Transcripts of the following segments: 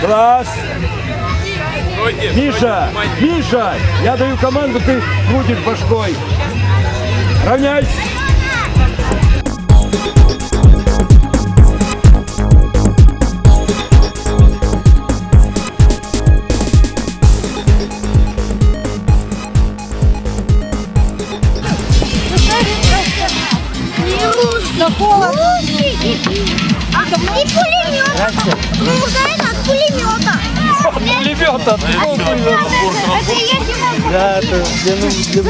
Класс. Миша, Миша, я даю команду, ты крутишь башкой. Равняйся. Да холодно. И пулемет. Музейна от пулемета. Пулемета. Это я не могу. Да, это для, ну- для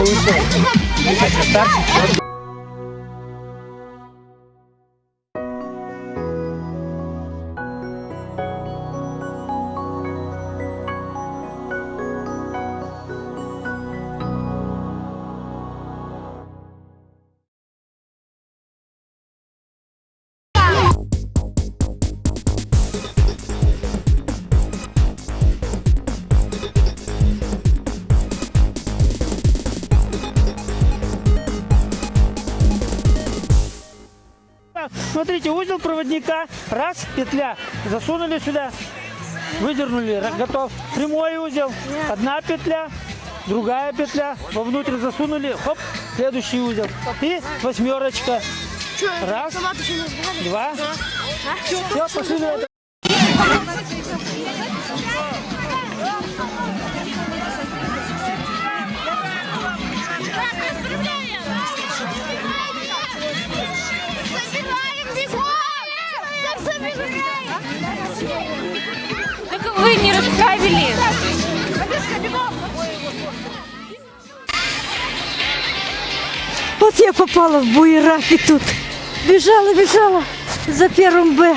узел проводника. Раз, петля. Засунули сюда. Выдернули. Готов. Прямой узел. Одна петля. Другая петля. Вовнутрь засунули. Хоп. Следующий узел. И восьмерочка. Раз. Два. Все, пошли на это. Так вы не расправили. Вот я попала в буераки тут. Бежала, бежала за первым Б.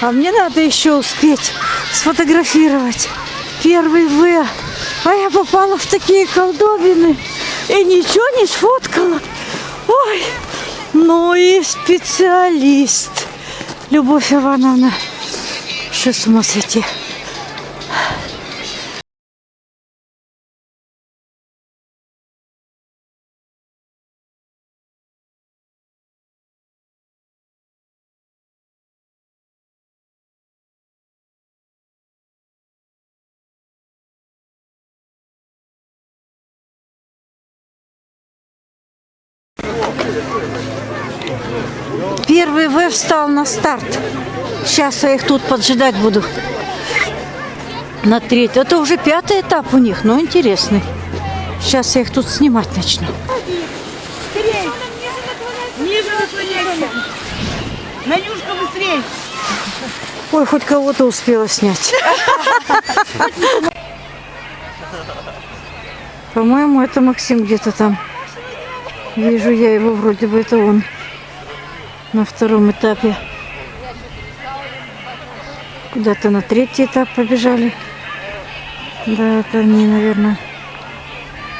А мне надо еще успеть сфотографировать первый В. А я попала в такие колдобины и ничего не сфоткала. Ой, ну и специалист. Любовь Ивановна. Что с ума сойти? Первый В встал на старт. Сейчас я их тут поджидать буду. На третий. Это уже пятый этап у них, но интересный. Сейчас я их тут снимать начну. Ниже наклоняйся. Надюшка, быстрей. Ой, хоть кого-то успела снять. По-моему, это Максим где-то там. Вижу я его, вроде бы это он. На втором этапе. Куда-то на третий этап побежали. Да, это они, наверное.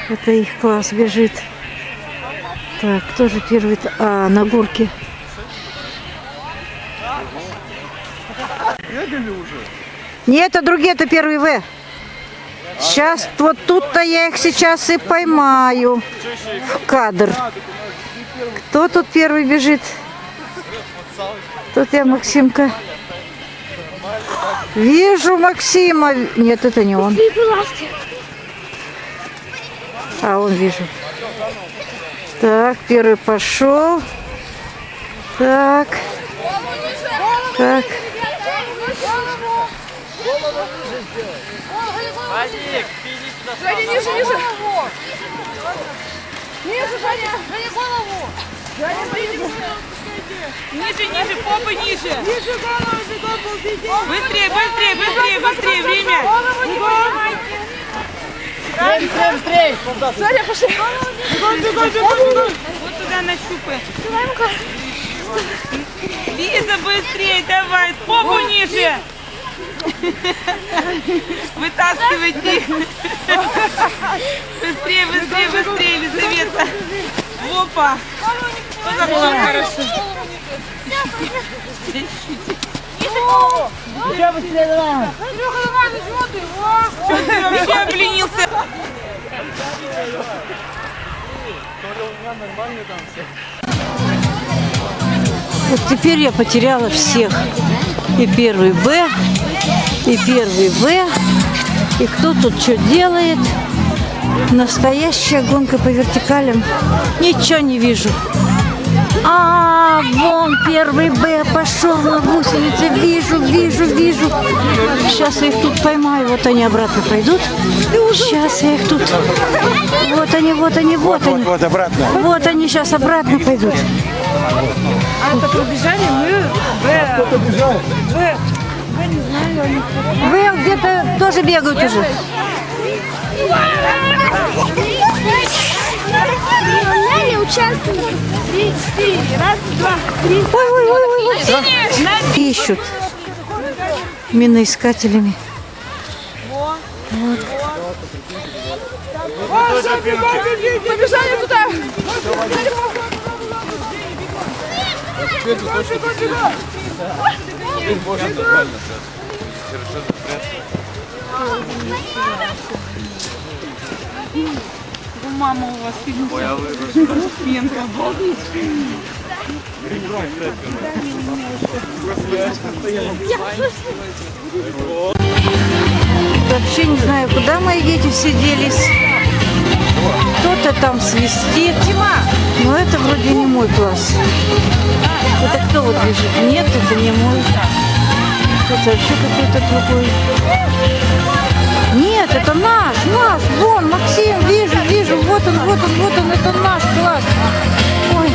Это их класс бежит. Так, кто же первый? т- А, на горке. Нет, это другие, это первый В. Сейчас, вот тут-то я их сейчас и поймаю в кадр. Кто тут первый бежит? Тут я Максимка. Вижу Максима. Нет, это не он. А, он вижу. Так, первый пошел. Так. Так. Женя, ниже, ниже. Ниже, Женя. Женя, голову. Женя, ниже. Ниже, попы ниже. Ниже голову, бегом, ползите. Быстрее, быстрее, быстрее, быстрее, время. Голову не поднимайте. Быстрее, быстрее, быстрее. Женя, пошли. Бегом, бегом, бегом, бегом. Вот туда нащупай. Лиза, быстрее, давай, попу ниже. Вытаскивайте. Быстрее, быстрее, быстрее, Елизавета. Опа. Вот так вот хорошо. Еще быстрее давай. Что ты вообще обленился? Вот теперь я потеряла всех. и первый Б, и первый В. И кто тут что делает? Настоящая гонка по вертикалям. Ничего не вижу. А, вон первый Б пошел на гусенице. Вижу, вижу, вижу. Сейчас я их тут поймаю. Вот они обратно пойдут. Сейчас я их тут. Вот они, вот они, вот они. Вот обратно. Вот они сейчас обратно пойдут. А это пробежали мы в... Вы где-то тоже бегают уже. Нелли участвует. Три, четыре. Раз, два, три. Ой, ой, ой, ой, ой. Ищут миноискателями. Побежали туда! У мама у вас фильм Пенка, обалдеть. Вообще не знаю, куда мои дети все делись. Кто-то там свистит. Но это вроде не мой класс. Это кто вот бежит? Нет, это не мой. Это вообще какой-то другой. Это наш, наш. Вон, Максим, вижу, вижу. Вот он, вот он, вот он. Это наш класс. Ой,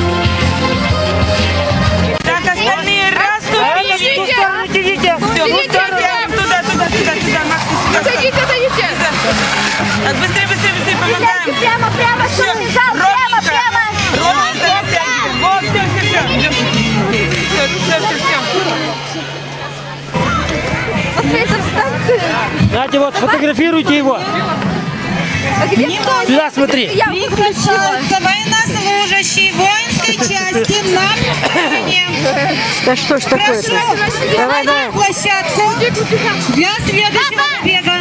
Так, остальные расступились. Идите, Все, мы втроем. Туда, туда, туда, туда, Макс, ты сюда. Отойдите, отойдите. Так, быстрее, быстрее, быстрее, помогаем. Прямо, прямо, Все, что лежал, прямо, ровненько. прямо. Ровненько растягиваем. Вот, все, все, все. Все, все, все, все. Знаете, вот сфотографируйте его. Сюда смотри. Приглашаются военнослужащие воинской части на да что ж такое-то? Давай, давай. площадку для следующего бега.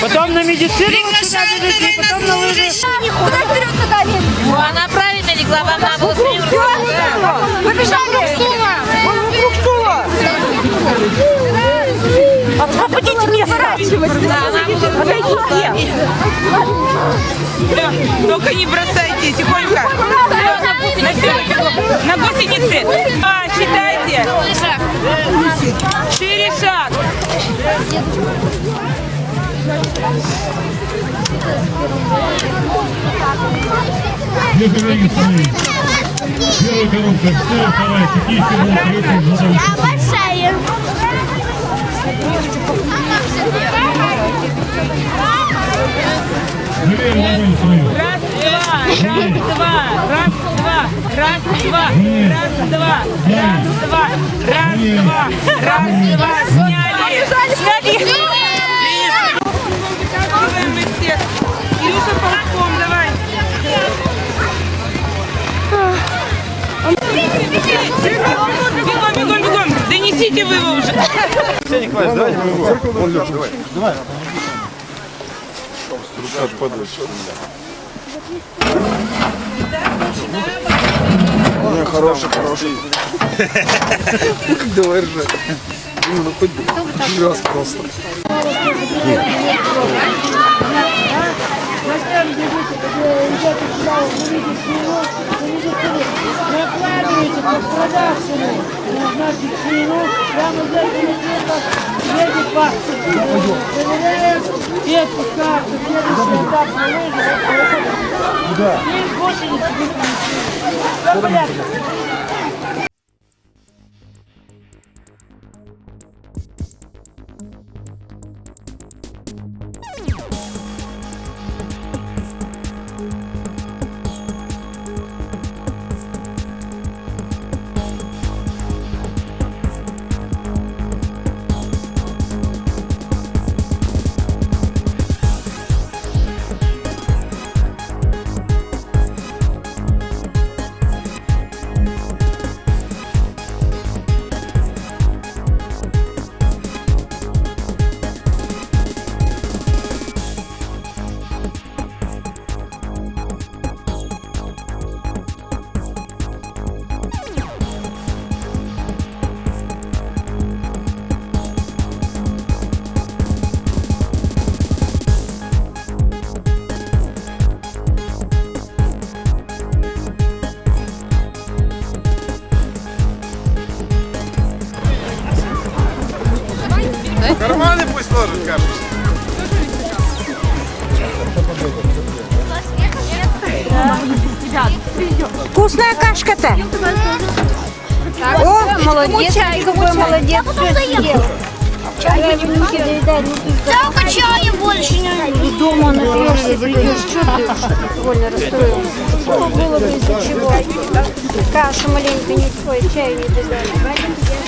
Потом на медицину сюда Приглашаются бежите, потом на лыжи. военнослужащие. Куда вперед туда нет? Она правильно легла, вам надо было Все, только не бросайте, тихонько. На, на гусеницы. А, считайте. Шире шаг. Первая коробка, все, вторая, какие. Я большая. Живее нормально свою. Раз, два, раз, два, раз, два, раз, два, раз, два, раз, два, раз, два, сняли. Сняли. Вытягиваем их всех. Кирюша, ползком давай. Бегом, бегом, бегом. Донесите вы его уже. Хороший, хороший. Давай ржать. Ну, хоть раз просто. Накладывайте под продавцами. Назначить ширину, прямо в зеркале света, едет вас. Проверяем. И отпускается. Следующий этап на лыжи. И гусеницы выключили. Все в порядке. Вкусная кашка-то. О, молодец, какой молодец. Только чая больше не Дома напьешься, придешь, что ты довольно расстроился. Было бы из-за чего? Кашу маленько не твой, чаю не додали.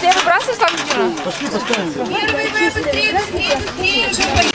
Ты выбрасываешь там, Дина?